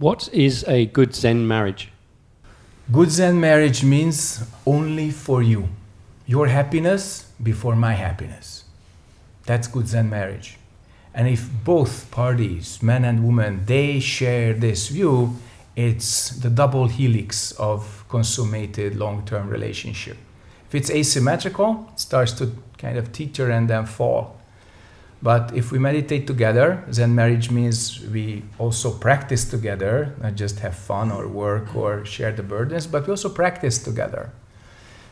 What is a good Zen marriage? Good Zen marriage means only for you. Your happiness before my happiness. That's good Zen marriage. And if both parties, men and women, they share this view, it's the double helix of consummated long-term relationship. If it's asymmetrical, it starts to kind of teeter and then fall. But if we meditate together, Zen marriage means we also practice together, not just have fun or work or share the burdens, but we also practice together.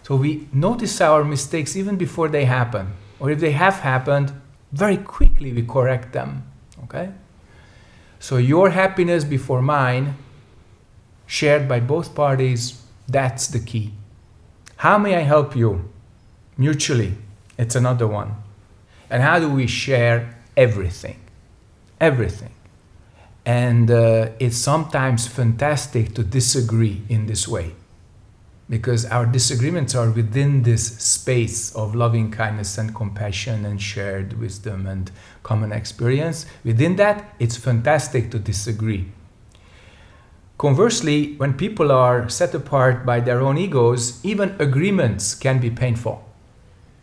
So we notice our mistakes even before they happen. Or if they have happened, very quickly we correct them. Okay? So your happiness before mine, shared by both parties, that's the key. How may I help you? Mutually, it's another one. And how do we share everything? Everything. And uh, it's sometimes fantastic to disagree in this way because our disagreements are within this space of loving kindness and compassion and shared wisdom and common experience. Within that, it's fantastic to disagree. Conversely, when people are set apart by their own egos, even agreements can be painful.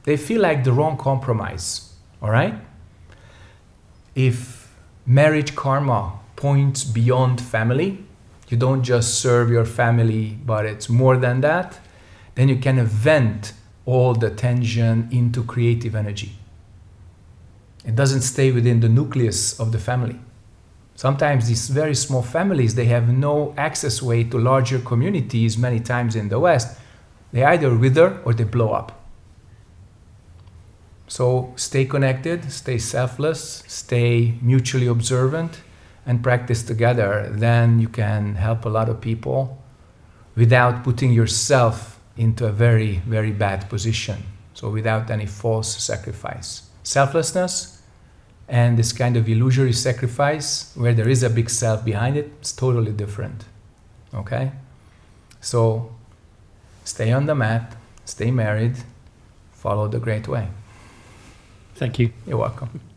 They feel like the wrong compromise, all right? If marriage karma points beyond family, you don't just serve your family, but it's more than that, then you can vent all the tension into creative energy. It doesn't stay within the nucleus of the family. Sometimes these very small families, they have no access way to larger communities many times in the West. They either wither or they blow up. So stay connected, stay selfless, stay mutually observant, and practice together. Then you can help a lot of people without putting yourself into a very, very bad position. So without any false sacrifice. Selflessness and this kind of illusory sacrifice where there is a big self behind it, it's totally different. Okay? So stay on the mat, stay married, follow the great way. Thank you. You're welcome.